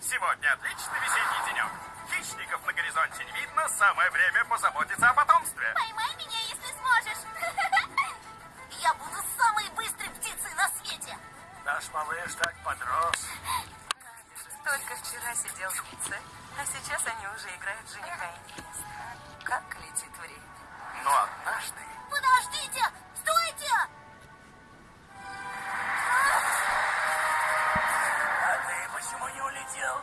Сегодня отличный весенний денек. Хищников на горизонте не видно, самое время позаботиться о потомстве. Поймай меня, если сможешь. Я буду самой быстрой птицей на свете. Наш малыш так подрос. Только вчера сидел в яйце, а сейчас они уже играют в жениха и невесту. Как летит время. Но однажды... Подождите! Не улетел?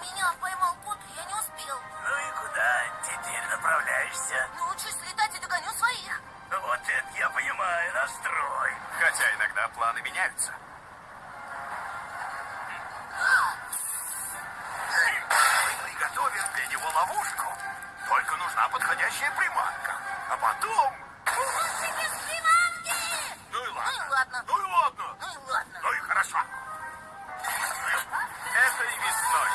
Меня поймал кот, я не успел. Ну и куда теперь направляешься? Научусь летать и догоню своих. Вот это я понимаю, настрой. Хотя иногда планы меняются. Мы приготовим для него ловушку. Только нужна подходящая приманка. А потом... Лучше без приманки! Ну Ну и ладно. Ну и ладно. Ну и ладно. Ну и хорошо. Это и весной.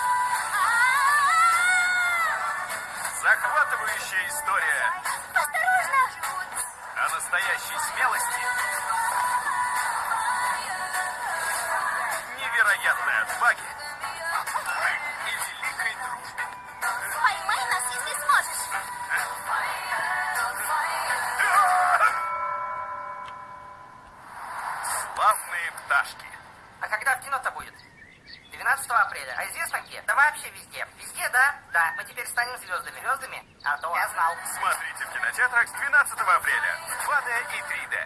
Захватывающая история Осторожно! о настоящей смелости, невероятной отваге и великой дружбе. Поймай нас, если сможешь. Славные пташки. А когда в кино-то будет? 12 апреля. А известно где? Да вообще везде. Везде, да? Да. Мы теперь станем звездами. Звездами? А то я знал. Смотрите в кинотеатрах с 12 апреля в 2D и 3D.